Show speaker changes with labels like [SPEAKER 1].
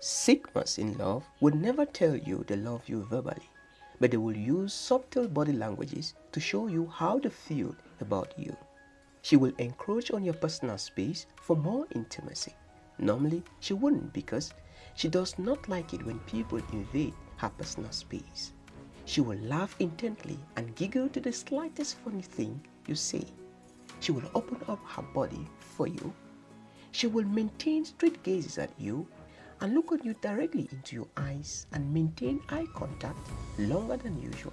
[SPEAKER 1] Sigmas in love will never tell you they love you verbally, but they will use subtle body languages to show you how they feel about you. She will encroach on your personal space for more intimacy. Normally, she wouldn't because she does not like it when people invade her personal space. She will laugh intently and giggle to the slightest funny thing you say. She will open up her body for you. She will maintain straight gazes at you and look at you directly into your eyes and maintain eye contact longer than usual.